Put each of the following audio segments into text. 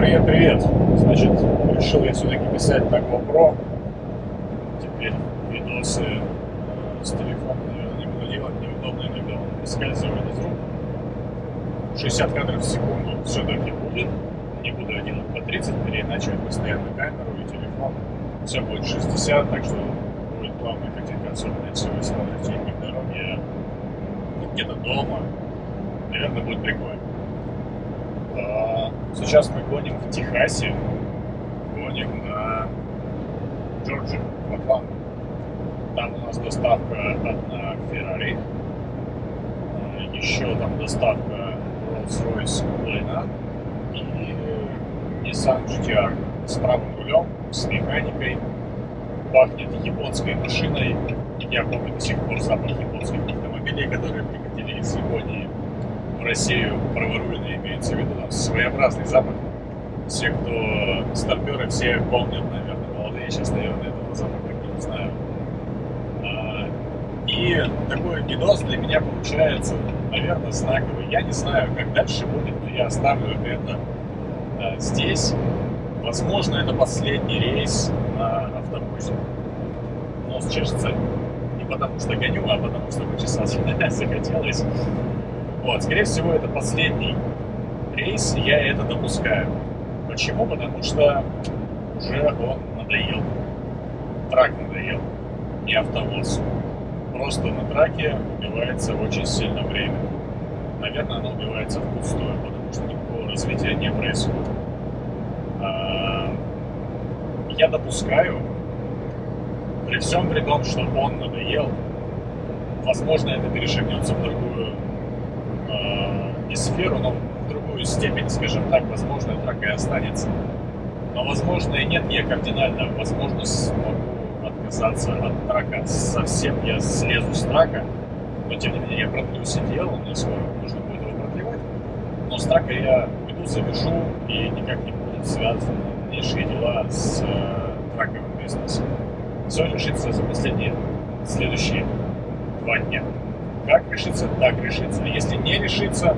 привет, привет. Значит, решил я все-таки писать на GoPro. Теперь видосы э, с телефона, не буду делать, неудобно иногда он проскальзывает из рук. 60 кадров в секунду все-таки будет. Не буду я по 30, переиначивать постоянно камеру и телефон. Все будет 60, так что будет плавная картинка, особенно если вы смотрите не в дороге, а где-то дома. Наверное, будет прикольно. Сейчас мы гоним в Техасе, гоним на Джорджию, в Атланту. Там у нас доставка одна Ferrari, а, еще там доставка Rolls-Royce Leyland и Nissan GTR с правым рулем, с механикой, пахнет японской машиной. Я помню до сих пор запах японских автомобилей, которые приходили из Японии Россию праворульно имеется в виду своеобразный запах. Все, кто старперы, все помнят, наверное, молодые сейчас, наверное, этого запаха не знаю. А, и такой видос для меня получается, наверное, знаковый. Я не знаю, как дальше будет, но я оставлю это а, здесь. Возможно, это последний рейс на автобусе. Нос чешется не потому что гоню, а потому что почесаться захотелось. Вот, скорее всего, это последний рейс, я это допускаю. Почему? Потому что уже он надоел. Трак надоел, не автовоз. Просто на траке убивается очень сильно время. Наверное, оно убивается впустую, потому что никакого развития не происходит. А, я допускаю, при всем при том, что он надоел, возможно, это перешагнется в другую сферу, но в другую степень, скажем так, возможно, трак и останется. Но, возможно, и нет, я кардинально, возможно, смогу отказаться от трака. Совсем я слезу с трака, но, тем не менее, я продлю сидел, мне скоро нужно будет его продлевать. Но с трака я уйду, завяжу, и никак не будут связаны дальнейшие дела с э, траковым бизнесом. Все решится за последние следующие два дня. Как решится, так решится. Если не решится,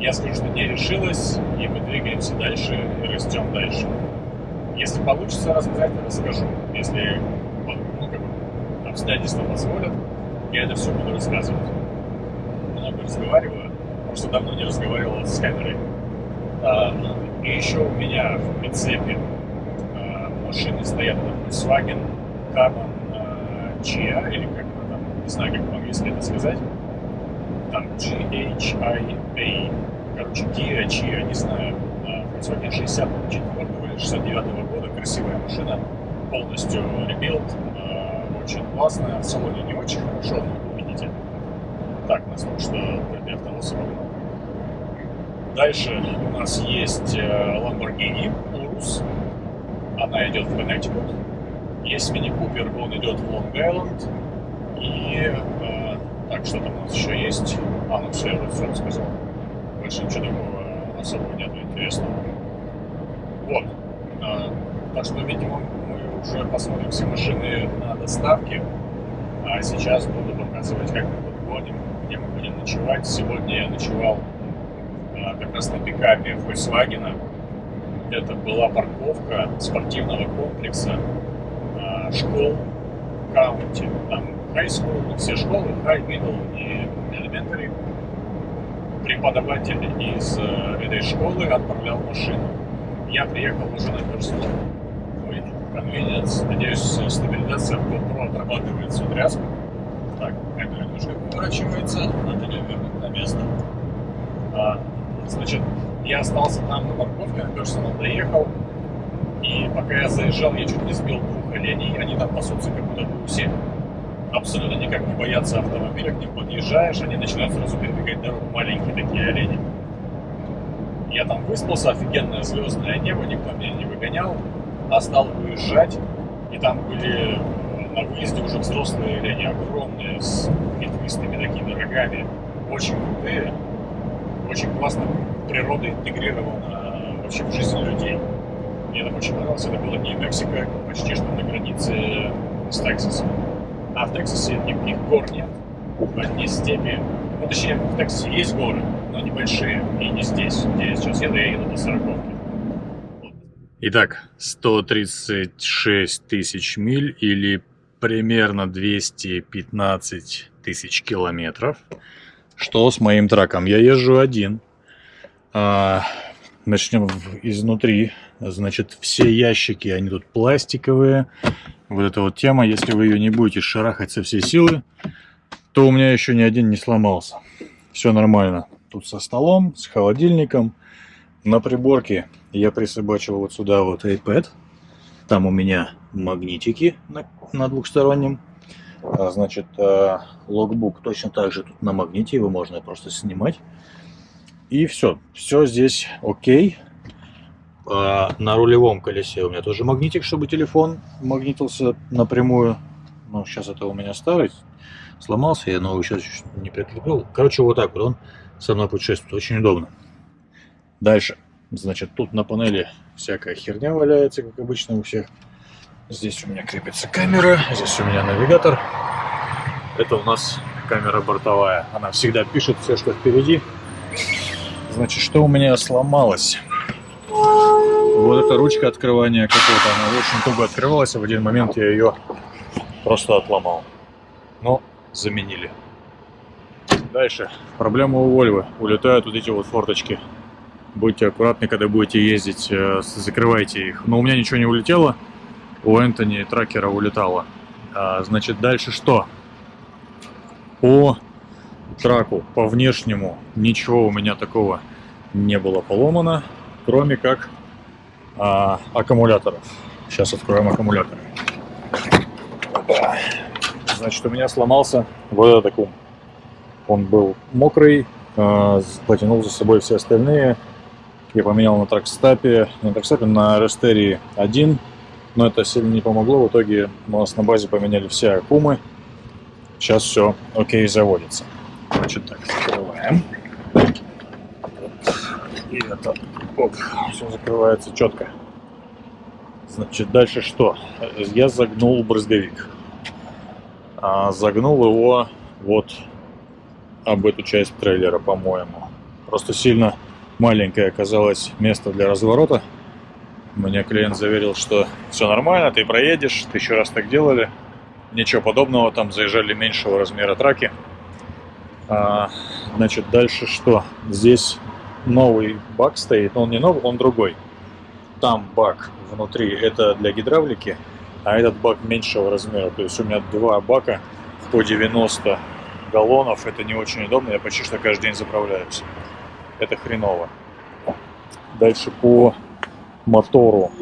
я скажу, что не решилась, и мы двигаемся дальше и растем дальше. Если получится рассказать, расскажу. Если ну, как бы, обстоятельства позволят, я это все буду рассказывать. Много разговариваю, просто давно не разговаривал с камерой. А, и еще у меня в прицепе а, машины стоят на Volkswagen Carbon а, Chia, или как там, не знаю, как по-английски это сказать там GHIA, короче, Chia, не знаю, Volkswagen 64 или 69 -го года, красивая машина, полностью rebuild, очень классная, в салоне не очень хорошо, но вы видите. Так, нас только что для автовоза Дальше у нас есть Lamborghini Urus, она идет в Connecticut. Есть Cooper, он идет в Long Island. И так, что там у нас еще есть? А, ну все, я вот все рассказал. Больше ничего такого особого нет интересного. Вот. А, так что, видимо, мы уже посмотрим все машины на доставке. А сейчас буду показывать, как мы подгоним, где мы будем ночевать. Сегодня я ночевал а, как раз на пикапе Volkswagen. Это была парковка спортивного комплекса а, школ Каунти. Там high school, все школы, high, middle и elementary. Преподаватель из э, этой школы отправлял машину. Я приехал уже на персонал. Ой, convenience. Надеюсь, стабилизация GoPro отрабатывает всю тряску. Так, камера немножко поворачивается, надо ее вернуть на место. А, значит, я остался там на парковке, на персонал доехал. И пока я заезжал, я чуть не сбил двух оленей, они там пасутся как будто бы у всех абсолютно никак не боятся автомобиля, к ним подъезжаешь, они начинают сразу перебегать дорогу, маленькие такие олени. Я там выспался, офигенное звездное небо, никто меня не выгонял, а стал выезжать, и там были на выезде уже взрослые олени, огромные, с ветвистыми такими рогами, очень крутые, очень классно природа интегрирована вообще в жизнь людей. Мне это очень понравилось, это было не Мексика, почти что на границе с Тексасом. А в Тексасе никаких гор нет. Одни степи. Ну, точнее, в Тексасе есть горы, но небольшие. И не здесь, где я сейчас еду, я еду до сороковки. Итак, 136 тысяч миль или примерно 215 тысяч километров. Что с моим траком? Я езжу один. А, начнем изнутри. Значит, все ящики, они тут пластиковые. Вот эта вот тема, если вы ее не будете шарахать со всей силы, то у меня еще ни один не сломался. Все нормально. Тут со столом, с холодильником. На приборке я присобачил вот сюда вот iPad. Там у меня магнитики на, на двухстороннем. А, значит, а, логбук точно так же тут на магните, его можно просто снимать. И все, все здесь окей. А, на рулевом колесе у меня тоже магнитик, чтобы телефон магнитился напрямую. Но сейчас это у меня старый, сломался, я новый сейчас не прикрепил. Короче, вот так вот он со мной путешествует, очень удобно. Дальше, значит, тут на панели всякая херня валяется, как обычно у всех. Здесь у меня крепится камера, здесь у меня навигатор. Это у нас камера бортовая. Она всегда пишет все, что впереди. Значит, что у меня сломалось? Вот эта ручка открывания капота, она очень туго открывалась, а в один момент я ее просто отломал. Но заменили. Дальше. Проблема у Вольвы. Улетают вот эти вот форточки. Будьте аккуратны, когда будете ездить, э, закрывайте их. Но у меня ничего не улетело у Энтони тракера улетало. А, значит, дальше что? По траку, по внешнему, ничего у меня такого не было поломано, кроме как а, аккумуляторов. Сейчас откроем аккумуляторы. Значит, у меня сломался вот этот аккум. Он был мокрый, а, потянул за собой все остальные. Я поменял на тракстапе, на тракстапе на Растерии 1 но это сильно не помогло. В итоге у нас на базе поменяли все аккумы. Сейчас все окей заводится. Значит так, закрываем. И это, оп, все закрывается четко. Значит, дальше что? Я загнул брызговик. А, загнул его вот об эту часть трейлера, по-моему. Просто сильно маленькое оказалось место для разворота. Мне клиент заверил, что все нормально, ты проедешь, ты еще раз так делали. Ничего подобного, там заезжали меньшего размера траки. А, значит, дальше что? Здесь новый бак стоит, он не новый, он другой. Там бак внутри, это для гидравлики, а этот бак меньшего размера. То есть у меня два бака по 90 галлонов, это не очень удобно, я почти что каждый день заправляюсь. Это хреново. Дальше по мотору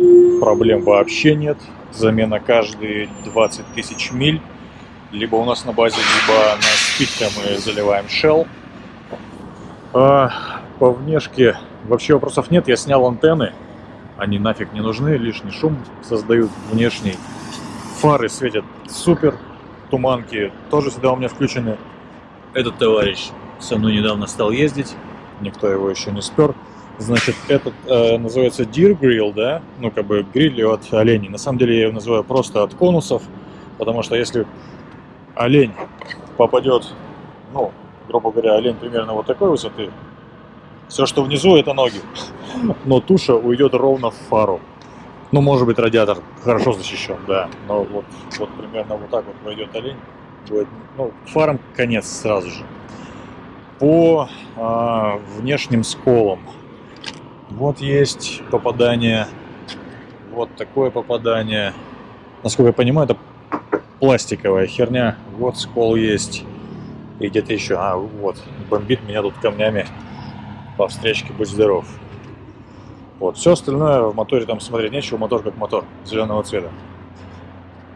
проблем вообще нет. Замена каждые 20 тысяч миль. Либо у нас на базе, либо на спидке мы заливаем Shell. А, по внешке вообще вопросов нет. Я снял антенны. Они нафиг не нужны. Лишний шум создают внешний. Фары светят супер. Туманки тоже всегда у меня включены. Этот товарищ со мной недавно стал ездить. Никто его еще не спер. Значит, этот э, называется Deer Grill, да, ну как бы гриль от оленей. На самом деле я его называю просто от конусов, потому что если олень попадет, ну, грубо говоря, олень примерно вот такой высоты, все, что внизу, это ноги, но туша уйдет ровно в фару. Ну, может быть, радиатор хорошо защищен, да, но вот, вот примерно вот так вот войдет олень, будет, ну, фарам конец сразу же. По а, внешним сколам вот есть попадание. Вот такое попадание. Насколько я понимаю, это пластиковая херня. Вот скол есть. И где-то еще. А, вот. Бомбит меня тут камнями по встречке. Будь здоров. Вот. Все остальное в моторе там смотреть нечего. Мотор как мотор. Зеленого цвета.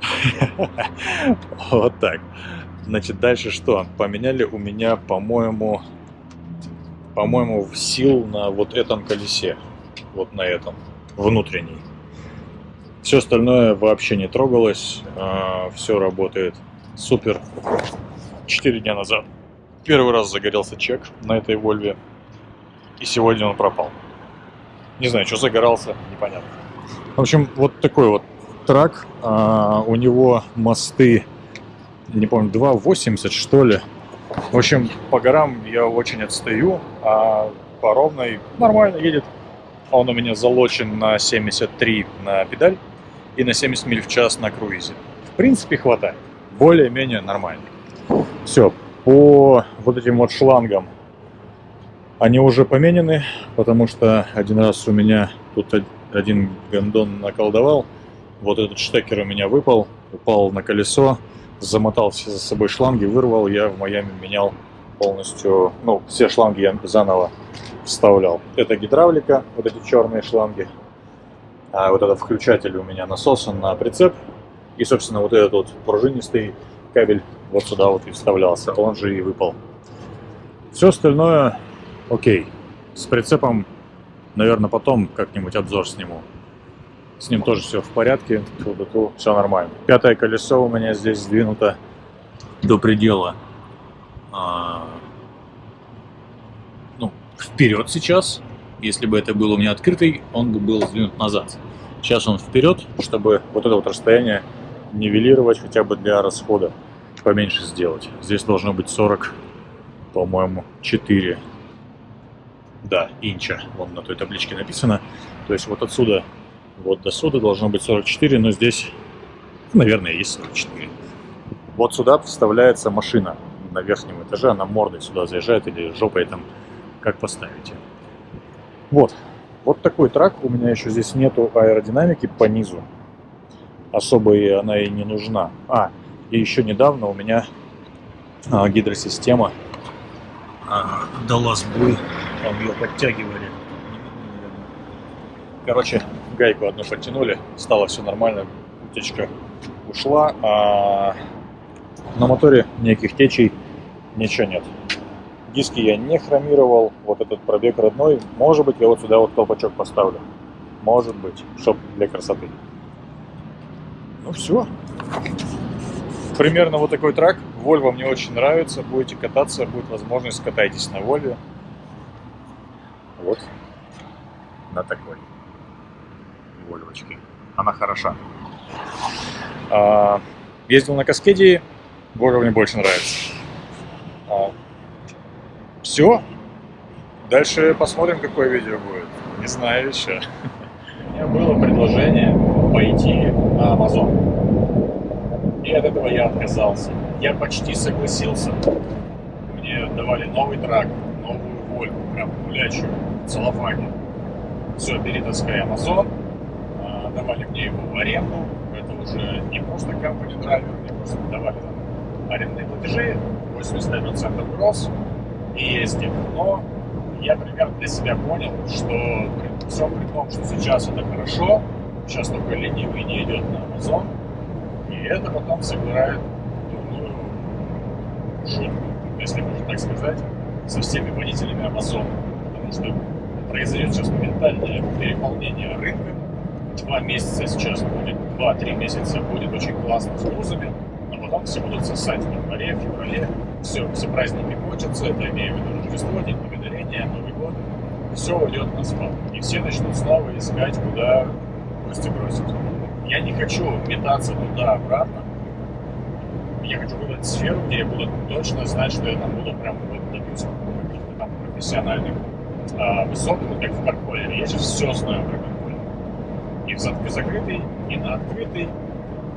Вот так. Значит, дальше что? Поменяли у меня, по-моему, по-моему, сил на вот этом колесе. Вот на этом. Внутренней. Все остальное вообще не трогалось. А, Все работает супер. Четыре дня назад первый раз загорелся чек на этой Вольве. И сегодня он пропал. Не знаю, что загорался, непонятно. В общем, вот такой вот трак. А, у него мосты, не помню, 2,80 что ли. В общем, по горам я очень отстаю, а по ровной нормально едет. Он у меня залочен на 73 на педаль и на 70 миль в час на круизе. В принципе, хватает. Более-менее нормально. Все, по вот этим вот шлангам они уже поменены, потому что один раз у меня тут один гондон наколдовал. Вот этот штекер у меня выпал, упал на колесо, замотал все за собой шланги, вырвал. Я в Майами менял полностью, ну, все шланги я заново вставлял. Это гидравлика, вот эти черные шланги. А вот этот включатель у меня насосан на прицеп. И, собственно, вот этот вот пружинистый кабель вот сюда вот и вставлялся. Он же и выпал. Все остальное окей. С прицепом, наверное, потом как-нибудь обзор сниму. С ним тоже все в порядке. Ту -ту -ту, все нормально. Пятое колесо у меня здесь сдвинуто до предела. А, ну, вперед сейчас. Если бы это был у меня открытый, он бы был сдвинут назад. Сейчас он вперед, чтобы вот это вот расстояние нивелировать хотя бы для расхода поменьше сделать. Здесь должно быть 40, по-моему, 4. Да, инча, вон на той табличке написано. То есть вот отсюда вот до сюда должно быть 44, но здесь, наверное, есть 44. Вот сюда вставляется машина на верхнем этаже, она мордой сюда заезжает или жопой там, как поставите. Вот, вот такой трак. У меня еще здесь нету аэродинамики по низу. Особо и она и не нужна. А, и еще недавно у меня а, гидросистема а, дала сбой. Там ее подтягивали. Короче, гайку одну подтянули, стало все нормально, утечка ушла, а на моторе никаких течей ничего нет. Диски я не хромировал, вот этот пробег родной. Может быть, я вот сюда вот колпачок поставлю. Может быть, чтоб для красоты. Ну все. Примерно вот такой трак. Volvo мне очень нравится. Будете кататься, будет возможность, катайтесь на Volvo. Вот на такой Вольвочке. Она хороша. А, ездил на Каскеде, Volvo мне больше нравится. А, все. Дальше посмотрим, какое видео будет. Не знаю еще. У меня было предложение пойти на Amazon. И от этого я отказался. Я почти согласился. Мне давали новый трак, новую Вольву, прям гулячую, целлофане. Все, бери, таскай Amazon. А, давали мне его в аренду. Это уже не просто компания драйвер, мне просто давали там арендные платежи, 85% гроз и ездим. Но я примерно для себя понял, что при всем при том, что сейчас это хорошо, сейчас только ленивый не идет на Amazon, и это потом сыграет дурную шутку, если можно так сказать, со всеми водителями Amazon. Потому что произойдет сейчас моментальное переполнение рынка. Два месяца сейчас будет, два-три месяца будет очень классно с грузами, но потом все будут сосать в январе, в феврале, все, все праздники кончатся, это имею в виду Рождество, День Благодарения, Новый год, все уйдет на спад. И все начнут снова искать, куда гости бросить. Я не хочу метаться туда-обратно. Я хочу выбрать сферу, где я буду точно знать, что я там буду прям вот добиться каких-то там профессиональных а, высот, как в карполере. Я сейчас все знаю про карполер. И в закрытый, и на открытый.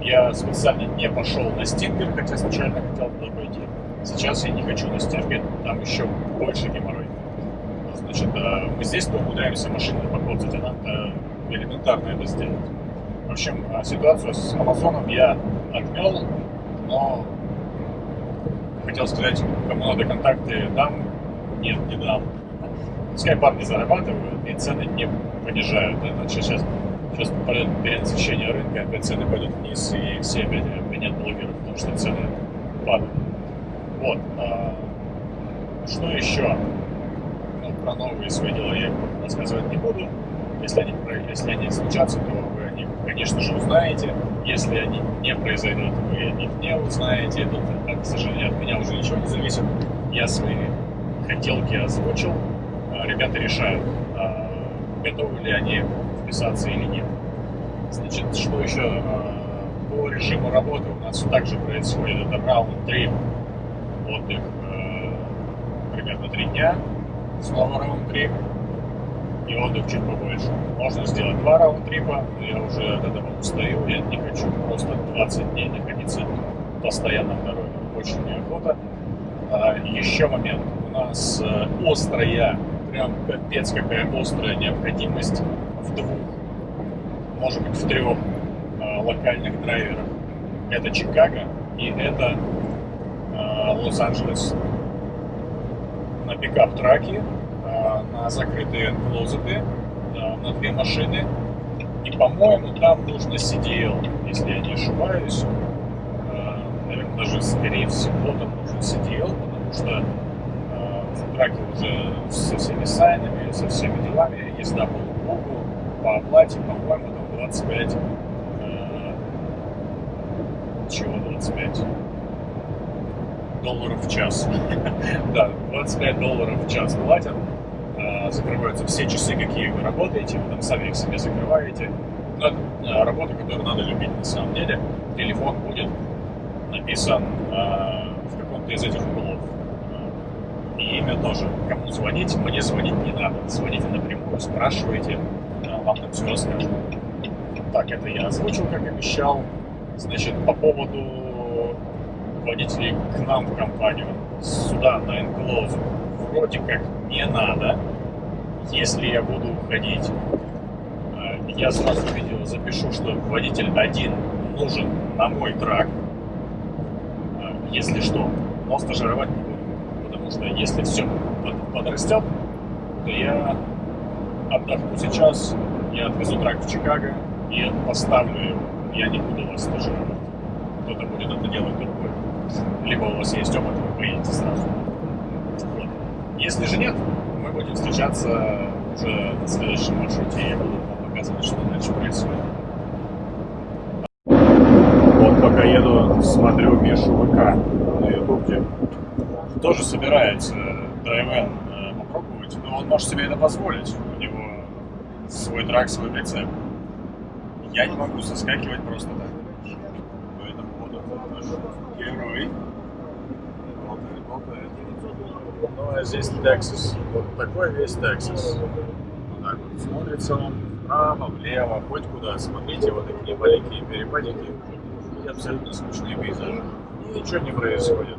Я специально не пошел на стингер, хотя изначально хотел туда пойти. Сейчас я не хочу на стингер, там еще больше геморрой. Значит, а, мы здесь то умудряемся машины покоцать, а надо элементарно это сделать. В общем, а, ситуацию с Амазоном я отмел, но хотел сказать, кому надо контакты дам, нет, не дам. Пускай парни зарабатывают и цены не понижают. Это сейчас, сейчас пойдет перенасыщение рынка, опять цены пойдут вниз, и все опять обвинят блогеров, потому что цены падают. Вот. А, что еще? Ну, про новые свои дела я рассказывать не буду. Если они, если они случатся, то вы о них, конечно же, узнаете. Если они не произойдут, вы о них не узнаете. Тут, к сожалению, от меня уже ничего не зависит. Я свои хотелки озвучил ребята решают, а, готовы ли они вписаться или нет. Значит, что еще а, по режиму работы у нас также происходит. Это раунд-трип, отдых а, примерно три дня, снова раунд-трип, и отдых чуть побольше. Можно сделать два раунд-трипа, но я уже от этого устаю, я не хочу просто 20 дней находиться постоянно в дороге. Очень неохота. А, еще момент. У нас э, острая, прям капец какая острая необходимость в двух, может быть в трех э, локальных драйверах. Это Чикаго и это э, Лос-Анджелес. На пикап-траке, на закрытые клозеты, на две машины. И, по-моему, там нужно CDL, если я не ошибаюсь наверное, даже скорее всего там нужен CDL, потому что э, в траке уже со всеми сайнами, со всеми делами, езда по лугу, по оплате, по-моему, там 25, э, чего 25? долларов в час. да, 25 долларов в час платят. Закрываются все часы, какие вы работаете, вы там сами их себе закрываете. Но это работа, которую надо любить на самом деле. Телефон будет написан э, в каком-то из этих углов. И имя тоже. Кому звонить, мне звонить не надо. Звоните напрямую, спрашивайте, э, вам там все расскажут. Так, это я озвучил, как обещал. Значит, по поводу водителей к нам в компанию, сюда, на Enclose, вроде как не надо. Если я буду уходить, э, я сразу видео запишу, что водитель один нужен на мой трак, если что. Но стажировать не буду. Потому что если все подрастет, то я отдохну сейчас, я отвезу трак в Чикаго и поставлю его. Я не буду вас стажировать. Кто-то будет это делать другой. Либо у вас есть опыт, вы поедете сразу. Если же нет, будем встречаться уже на следующем маршруте, я буду вам показывать, что дальше происходит пока еду, смотрю Мишу ВК на ютубе. Тоже собирается драйвен э, попробовать, но он может себе это позволить. У него свой трак, свой прицеп. Я не могу соскакивать просто так. Поэтому вот это наш герой. Ну а здесь Texas. Вот такой весь Texas. Вот так вот смотрится он вправо, влево, хоть куда. Смотрите, вот такие маленькие перепадики и абсолютно скучные пейзажи. И ничего не происходит.